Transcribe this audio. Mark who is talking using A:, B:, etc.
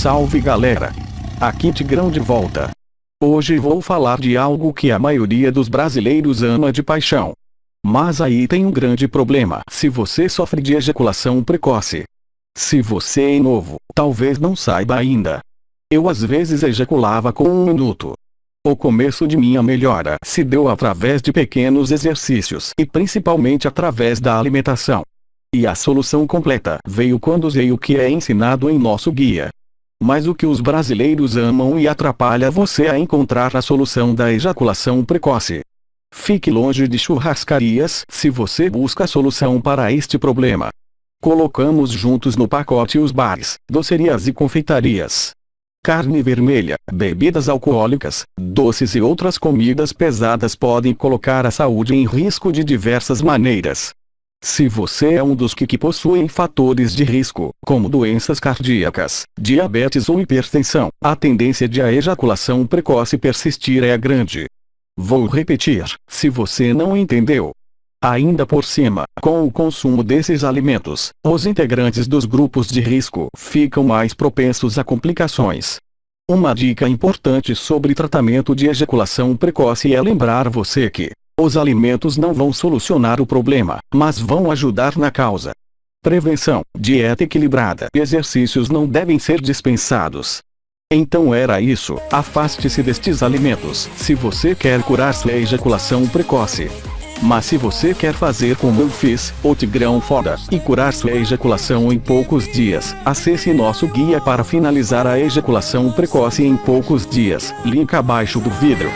A: Salve galera! Aqui Tigrão de volta. Hoje vou falar de algo que a maioria dos brasileiros ama de paixão. Mas aí tem um grande problema se você sofre de ejaculação precoce. Se você é novo, talvez não saiba ainda. Eu às vezes ejaculava com um minuto. O começo de minha melhora se deu através de pequenos exercícios e principalmente através da alimentação. E a solução completa veio quando usei o que é ensinado em nosso guia. Mas o que os brasileiros amam e atrapalha você a encontrar a solução da ejaculação precoce. Fique longe de churrascarias se você busca a solução para este problema. Colocamos juntos no pacote os bares, docerias e confeitarias. Carne vermelha, bebidas alcoólicas, doces e outras comidas pesadas podem colocar a saúde em risco de diversas maneiras. Se você é um dos que, que possuem fatores de risco, como doenças cardíacas, diabetes ou hipertensão, a tendência de a ejaculação precoce persistir é grande. Vou repetir, se você não entendeu. Ainda por cima, com o consumo desses alimentos, os integrantes dos grupos de risco ficam mais propensos a complicações. Uma dica importante sobre tratamento de ejaculação precoce é lembrar você que, os alimentos não vão solucionar o problema, mas vão ajudar na causa. Prevenção, dieta equilibrada exercícios não devem ser dispensados. Então era isso, afaste-se destes alimentos se você quer curar sua ejaculação precoce. Mas se você quer fazer como eu fiz, o Tigrão Foda, e curar sua ejaculação em poucos dias, acesse nosso guia para finalizar a ejaculação precoce em poucos dias, link abaixo do vídeo.